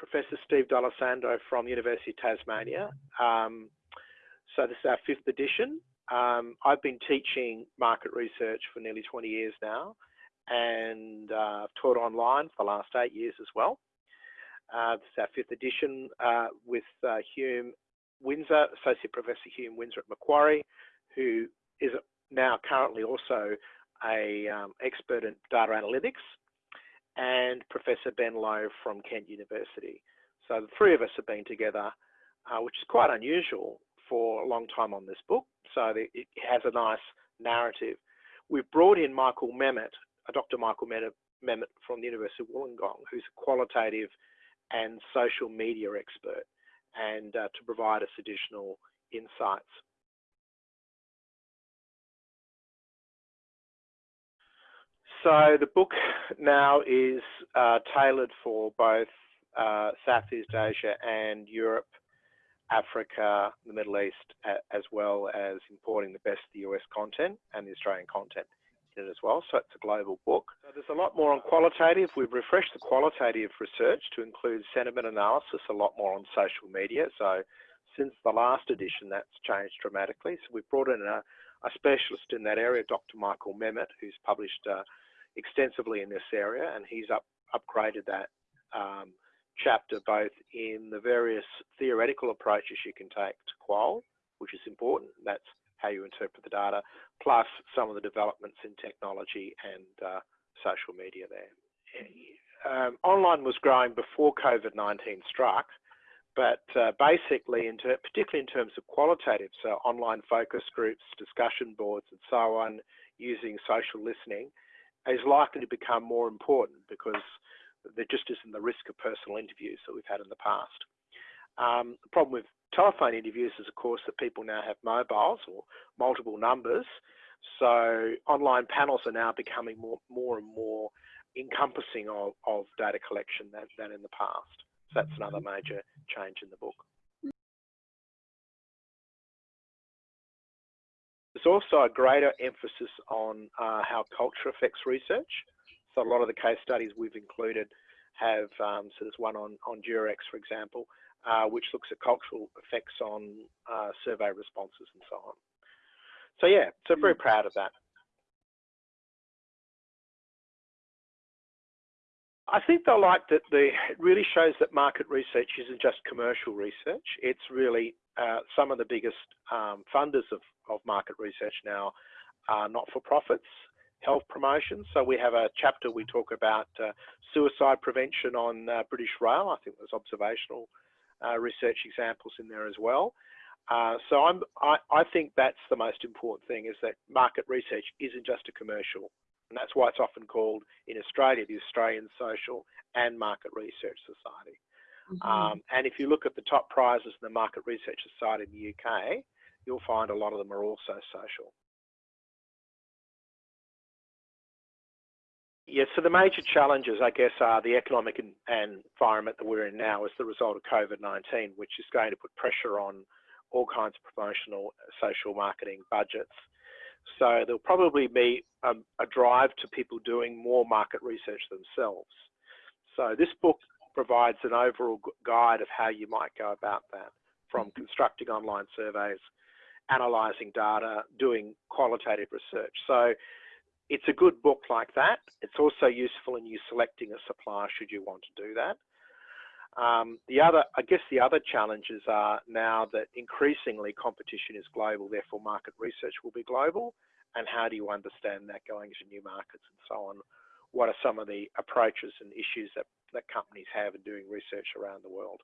Professor Steve D'Alessandro from University of Tasmania. Um, so this is our fifth edition. Um, I've been teaching market research for nearly 20 years now and uh, taught online for the last eight years as well. Uh, this is our fifth edition uh, with uh, Hume Winzar, Associate Professor Hume Winzar at Macquarie, who is now currently also a um, expert in data analytics, and Professor Ben Lowe from Kent University. So the three of us have been together, uh, which is quite unusual for a long time on this book. So it has a nice narrative. We've brought in Michael Mehmet, Dr. Michael Mehmet from the University of Wollongong, who's a qualitative and social media expert, and uh, to provide us additional insights. So the book now is uh, tailored for both uh, Southeast Asia and Europe, Africa, the Middle East, as well as importing the best of the US content and the Australian content in it as well. So it's a global book. So there's a lot more on qualitative. We've refreshed the qualitative research to include sentiment analysis, a lot more on social media. So since the last edition, that's changed dramatically. So we've brought in a, a specialist in that area, Dr. Michael Mehmet, who's published uh, extensively in this area, and he's up, upgraded that um, chapter both in the various theoretical approaches you can take to qual, which is important. That's how you interpret the data, plus some of the developments in technology and uh, social media there. Um, online was growing before COVID-19 struck, but uh, basically, in particularly in terms of qualitative, so online focus groups, discussion boards, and so on, using social listening, is likely to become more important because there just isn't the risk of personal interviews that we've had in the past. Um, the problem with telephone interviews is, of course, that people now have mobiles or multiple numbers. So online panels are now becoming more, more and more encompassing of, of data collection than, than in the past. So that's another major change in the book. There's also a greater emphasis on uh, how culture affects research. So a lot of the case studies we've included have, um, so there's one on, on Durex, for example, uh, which looks at cultural effects on uh, survey responses and so on. So yeah, so very hmm. proud of that. I think they'll like that the, it really shows that market research isn't just commercial research. It's really uh, some of the biggest um, funders of, of market research now are not-for-profits, health promotion. So we have a chapter we talk about uh, suicide prevention on uh, British Rail. I think there's observational uh, research examples in there as well. Uh, so I'm, I, I think that's the most important thing is that market research isn't just a commercial and that's why it's often called in Australia the Australian Social and Market Research Society. Mm -hmm. um, and if you look at the top prizes in the Market Research Society in the UK, you'll find a lot of them are also social. Yes, so the major challenges, I guess, are the economic and environment that we're in now as the result of COVID-19, which is going to put pressure on all kinds of promotional social marketing budgets. So there'll probably be a, a drive to people doing more market research themselves. So this book provides an overall guide of how you might go about that, from mm-hmm. constructing online surveys, analysing data, doing qualitative research. So it's a good book like that. It's also useful in you selecting a supplier should you want to do that. Um, the other, I guess the other challenges are now that increasingly competition is global, therefore market research will be global. And how do you understand that going into new markets and so on? what are some of the approaches and issues that, that companies have in doing research around the world.